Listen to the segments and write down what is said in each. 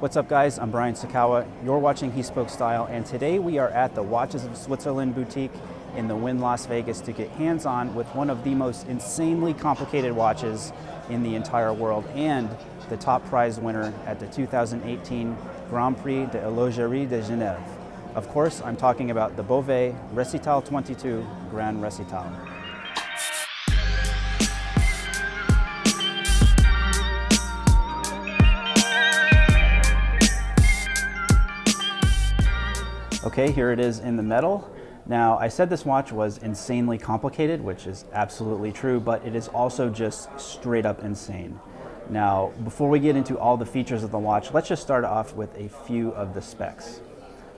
What's up guys, I'm Brian Sacawa. You're watching He Spoke Style and today we are at the Watches of Switzerland boutique in the Wynn Las Vegas to get hands-on with one of the most insanely complicated watches in the entire world and the top prize winner at the 2018 Grand Prix de l'Horlogerie de Genève. Of course, I'm talking about the Bovet Recital 22 Grand Recital. Okay, here it is in the metal. Now, I said this watch was insanely complicated, which is absolutely true, but it is also just straight up insane. Now, before we get into all the features of the watch, let's just start off with a few of the specs.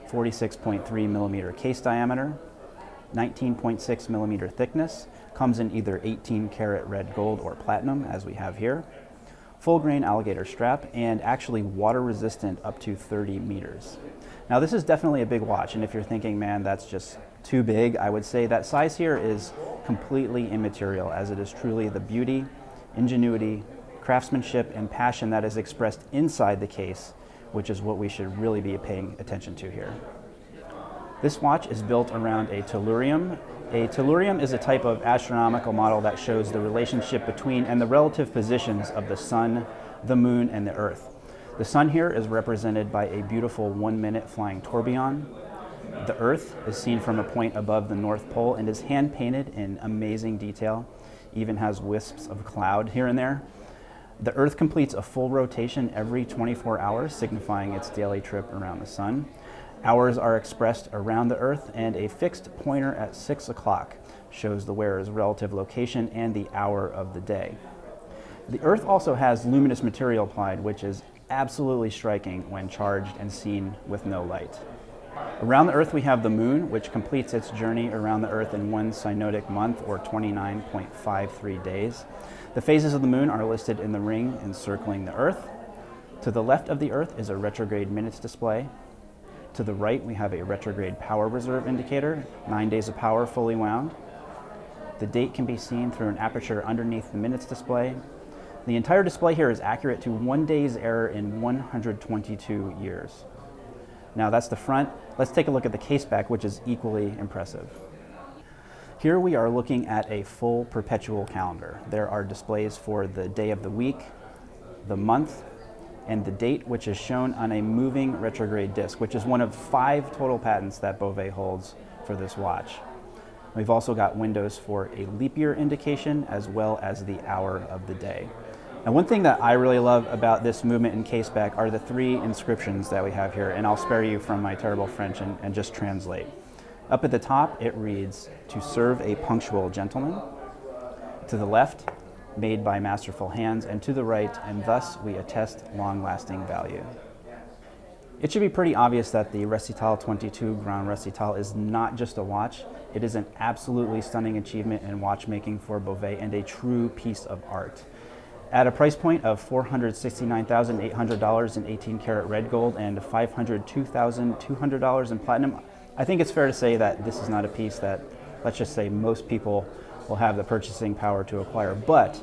46.3 millimeter case diameter, 19.6 millimeter thickness, comes in either 18 karat red gold or platinum, as we have here, full grain alligator strap, and actually water resistant up to 30 meters. Now this is definitely a big watch, and if you're thinking, man, that's just too big, I would say that size here is completely immaterial, as it is truly the beauty, ingenuity, craftsmanship, and passion that is expressed inside the case, which is what we should really be paying attention to here. This watch is built around a tellurium. A tellurium is a type of astronomical model that shows the relationship between and the relative positions of the sun, the moon, and the earth. The sun here is represented by a beautiful one minute flying tourbillon. The earth is seen from a point above the North Pole and is hand painted in amazing detail, even has wisps of cloud here and there. The earth completes a full rotation every 24 hours, signifying its daily trip around the sun. Hours are expressed around the earth and a fixed pointer at six o'clock shows the wearer's relative location and the hour of the day. The Earth also has luminous material applied, which is absolutely striking when charged and seen with no light. Around the Earth we have the Moon, which completes its journey around the Earth in one synodic month or 29.53 days. The phases of the Moon are listed in the ring encircling the Earth. To the left of the Earth is a retrograde minutes display. To the right we have a retrograde power reserve indicator, nine days of power fully wound. The date can be seen through an aperture underneath the minutes display, the entire display here is accurate to one day's error in 122 years. Now that's the front. Let's take a look at the case back, which is equally impressive. Here we are looking at a full perpetual calendar. There are displays for the day of the week, the month, and the date, which is shown on a moving retrograde disc, which is one of five total patents that Bovet holds for this watch. We've also got windows for a leap year indication as well as the hour of the day. And one thing that I really love about this movement in caseback are the three inscriptions that we have here, and I'll spare you from my terrible French and, and just translate. Up at the top, it reads, to serve a punctual gentleman. To the left, made by masterful hands, and to the right, and thus we attest long-lasting value. It should be pretty obvious that the Recital 22 Grand Recital is not just a watch, it is an absolutely stunning achievement in watchmaking for Bovet and a true piece of art. At a price point of $469,800 in 18 karat red gold and $502,200 in platinum, I think it's fair to say that this is not a piece that, let's just say, most people will have the purchasing power to acquire. But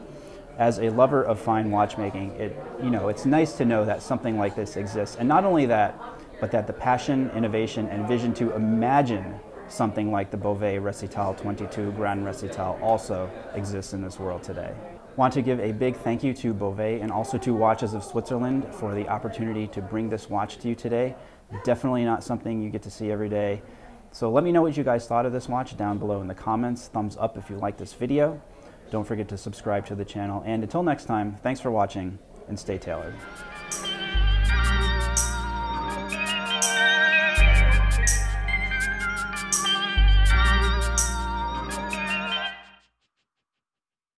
as a lover of fine watchmaking, it, you know, it's nice to know that something like this exists. And not only that, but that the passion, innovation, and vision to imagine something like the Bovet Recital 22 Grand Recital also exists in this world today. Want to give a big thank you to Bovet and also to Watches of Switzerland for the opportunity to bring this watch to you today. Definitely not something you get to see every day. So let me know what you guys thought of this watch down below in the comments. Thumbs up if you like this video. Don't forget to subscribe to the channel. And until next time, thanks for watching and stay tailored.